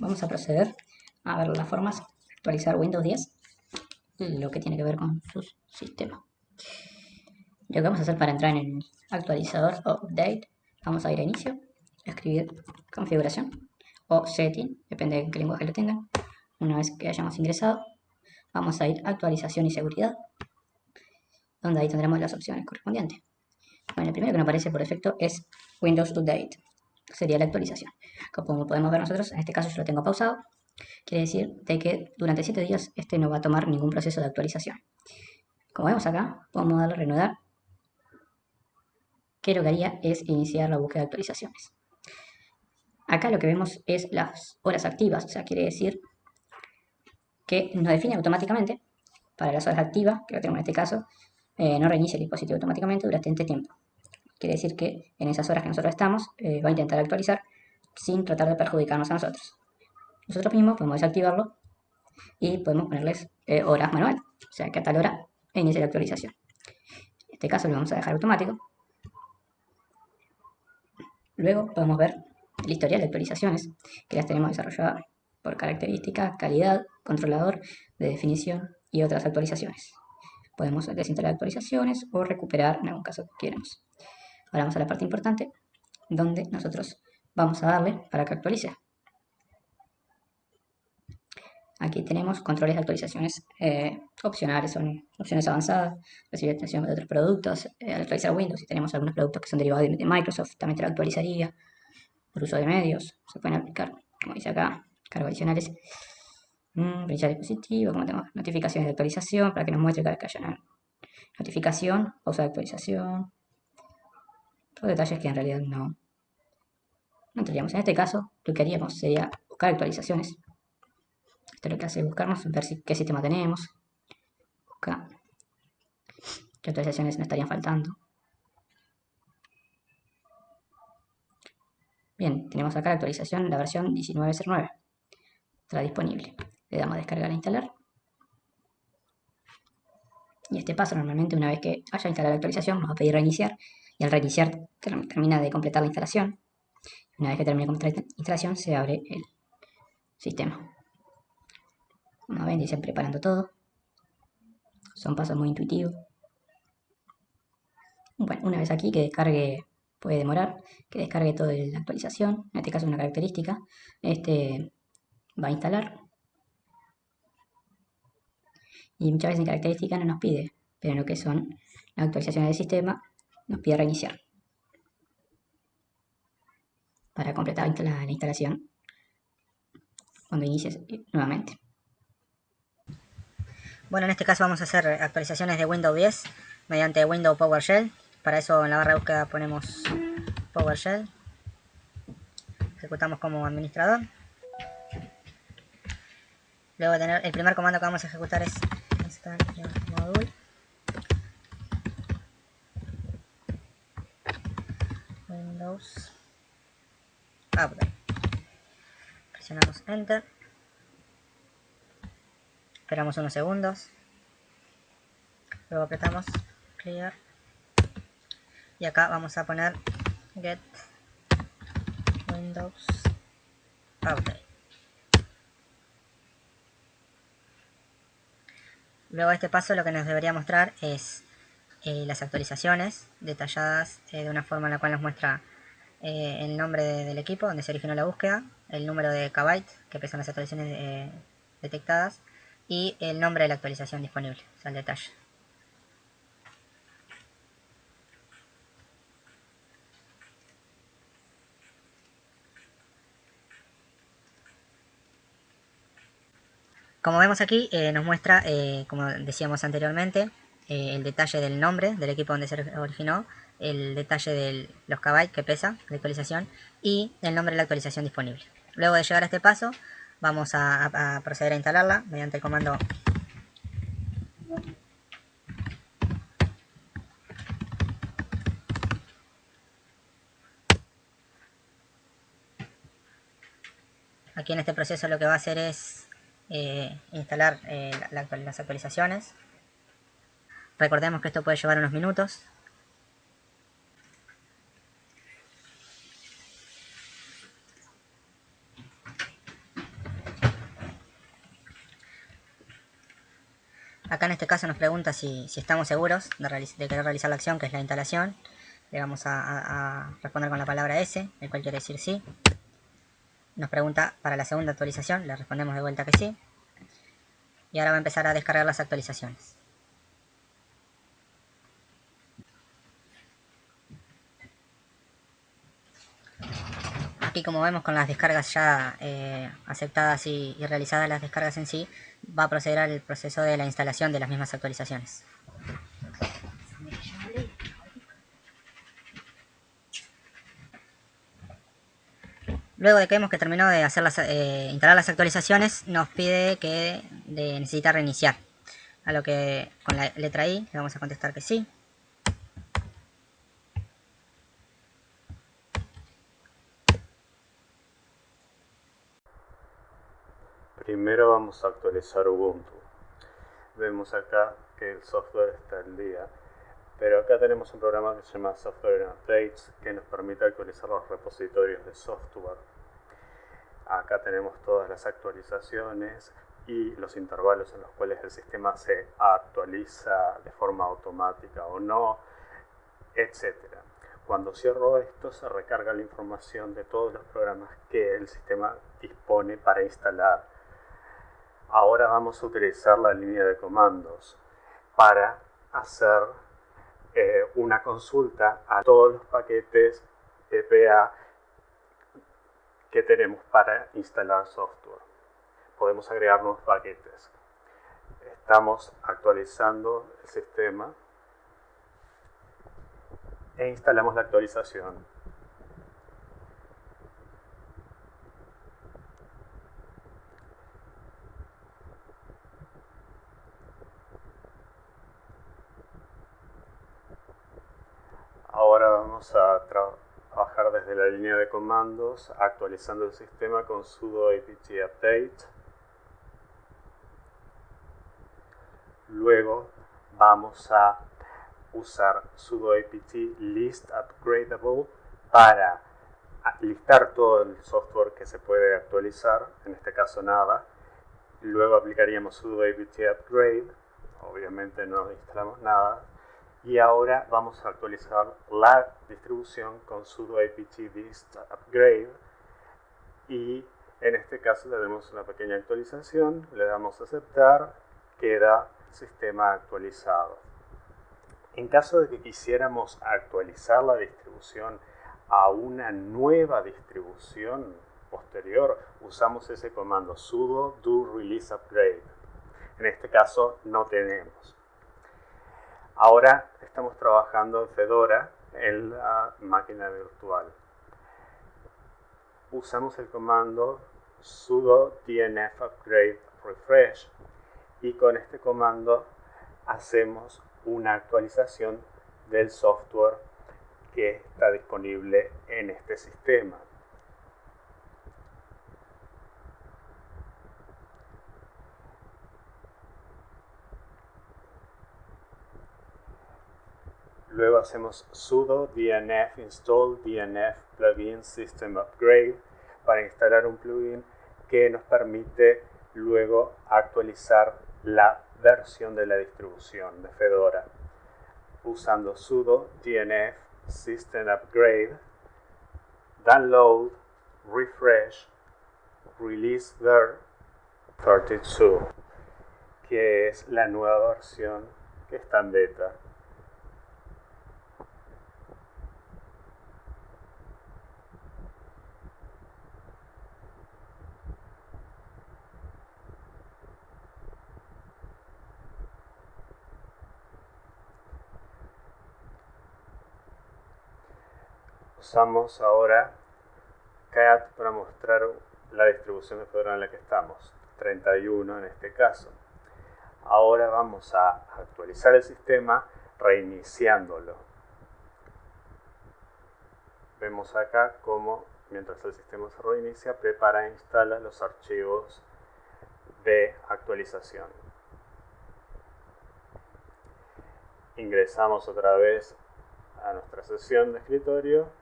vamos a proceder a ver las formas de actualizar Windows 10, lo que tiene que ver con su sistema. Lo que vamos a hacer para entrar en el actualizador o update, vamos a ir a inicio, escribir configuración o setting, depende de qué lenguaje lo tengan. Una vez que hayamos ingresado, vamos a ir a actualización y seguridad, donde ahí tendremos las opciones correspondientes. Bueno, el primero que nos aparece por defecto es Windows Update, sería la actualización. Como podemos ver nosotros, en este caso yo lo tengo pausado, quiere decir de que durante 7 días este no va a tomar ningún proceso de actualización. Como vemos acá, podemos darle a reanudar, que lo que haría es iniciar la búsqueda de actualizaciones. Acá lo que vemos es las horas activas, o sea, quiere decir que nos define automáticamente para las horas activas, que lo tenemos en este caso, eh, no reinicia el dispositivo automáticamente durante este tiempo. Quiere decir que en esas horas que nosotros estamos, eh, va a intentar actualizar sin tratar de perjudicarnos a nosotros. Nosotros mismos podemos desactivarlo y podemos ponerles eh, horas manual, o sea que a tal hora inicia la actualización. En este caso lo vamos a dejar automático. Luego podemos ver el historial de actualizaciones que las tenemos desarrolladas por característica, calidad, controlador de definición y otras actualizaciones. Podemos desinstalar actualizaciones o recuperar en algún caso que queramos. Ahora vamos a la parte importante, donde nosotros vamos a darle para que actualice. Aquí tenemos controles de actualizaciones eh, opcionales, son opciones avanzadas, recibir atención de otros productos, eh, al actualizar Windows, si tenemos algunos productos que son derivados de, Microsoft, también te lo actualizaría, por uso de medios, se pueden aplicar, como dice acá, cargos adicionales, mm, dispositivo, como tenemos notificaciones de actualización, para que nos muestre cada que haya una notificación, pausa de actualización, todos detalles que en realidad no, no tendríamos. En este caso, lo que haríamos sería buscar actualizaciones esto es lo que hace buscarnos, ver qué sistema tenemos. Buscar qué actualizaciones nos estarían faltando. Bien, tenemos acá la actualización, la versión 1909. Está disponible. Le damos descargar e instalar. Y este paso normalmente una vez que haya instalado la actualización nos va a pedir reiniciar. Y al reiniciar termina de completar la instalación. Una vez que termine de completar la instalación se abre el sistema. Como ven, dicen preparando todo. Son pasos muy intuitivos. Bueno, una vez aquí que descargue, puede demorar, que descargue toda la actualización, en este caso una característica, este va a instalar. Y muchas veces en característica no nos pide, pero en lo que son las actualizaciones del sistema, nos pide reiniciar. Para completar la instalación cuando inicies nuevamente. Bueno, en este caso vamos a hacer actualizaciones de Windows 10 mediante Windows PowerShell. Para eso en la barra de búsqueda ponemos PowerShell. Ejecutamos como administrador. Luego tener el primer comando que vamos a ejecutar es install module. Windows Update. Presionamos Enter. Esperamos unos segundos. Luego apretamos Clear. Y acá vamos a poner Get Windows Update. Luego de este paso lo que nos debería mostrar es eh, las actualizaciones detalladas eh, de una forma en la cual nos muestra eh, el nombre del equipo donde se originó la búsqueda, el número de kbyte que pesan las actualizaciones detectadas y el nombre de la actualización disponible, o sea, el detalle. Como vemos aquí, eh, nos muestra, eh, como decíamos anteriormente, eh, el detalle del nombre del equipo donde se originó, el detalle de los kbytes que pesa la actualización y el nombre de la actualización disponible. Luego de llegar a este paso, vamos a, proceder a instalarla mediante el comando Aquí en este proceso lo que va a hacer es eh, instalar eh, las actualizaciones. Recordemos que esto puede llevar unos minutos. Acá en este caso nos pregunta si, estamos seguros de, de, querer realizar la acción, que es la instalación. Le vamos a responder con la palabra S, el cual quiere decir sí. Nos pregunta para la segunda actualización, le respondemos de vuelta que sí. Y ahora va a empezar a descargar las actualizaciones. Aquí como vemos con las descargas ya eh, aceptadas y, realizadas las descargas en sí, va a proceder al proceso de la instalación de las mismas actualizaciones. Luego de que hemos que terminó de hacer las, eh, instalar las actualizaciones, nos pide que necesita reiniciar. A lo que con la letra I le vamos a contestar que sí. Primero vamos a actualizar Ubuntu. Vemos acá que el software está al día, pero acá tenemos un programa que se llama Software Updates que nos permite actualizar los repositorios de software. Acá tenemos todas las actualizaciones y los intervalos en los cuales el sistema se actualiza de forma automática o no, etc. Cuando cierro esto se recarga la información de todos los programas que el sistema dispone para instalar Ahora vamos a utilizar la línea de comandos para hacer eh, una consulta a todos los paquetes PPA que tenemos para instalar software. Podemos agregar nuevos paquetes. Estamos actualizando el sistema e instalamos la actualización. A trabajar desde la línea de comandos actualizando el sistema con sudo apt update. Luego vamos a usar sudo apt list upgradable para listar todo el software que se puede actualizar, en este caso nada. Luego aplicaríamos sudo apt upgrade, obviamente no instalamos nada, y ahora vamos a actualizar la distribución con sudo apt dist upgrade y en este caso le damos una pequeña actualización, le damos a aceptar, queda sistema actualizado. En caso de que quisiéramos actualizar la distribución a una nueva distribución posterior, usamos ese comando sudo do release upgrade. En este caso no tenemos. Ahora estamos trabajando en Fedora en la máquina virtual. Usamos el comando sudo dnf upgrade refresh y con este comando hacemos una actualización del software que está disponible en este sistema. Luego hacemos sudo dnf install dnf plugin system upgrade para instalar un plugin que nos permite luego actualizar la versión de la distribución de Fedora. Usando sudo dnf system upgrade download refresh release ver 32 que es la nueva versión que está en beta usamos ahora cat para mostrar la distribución de Fedora en la que estamos, 31 en este caso. Ahora vamos a actualizar el sistema reiniciándolo. Vemos acá cómo mientras el sistema se reinicia prepara e instala los archivos de actualización. Ingresamos otra vez a nuestra sesión de escritorio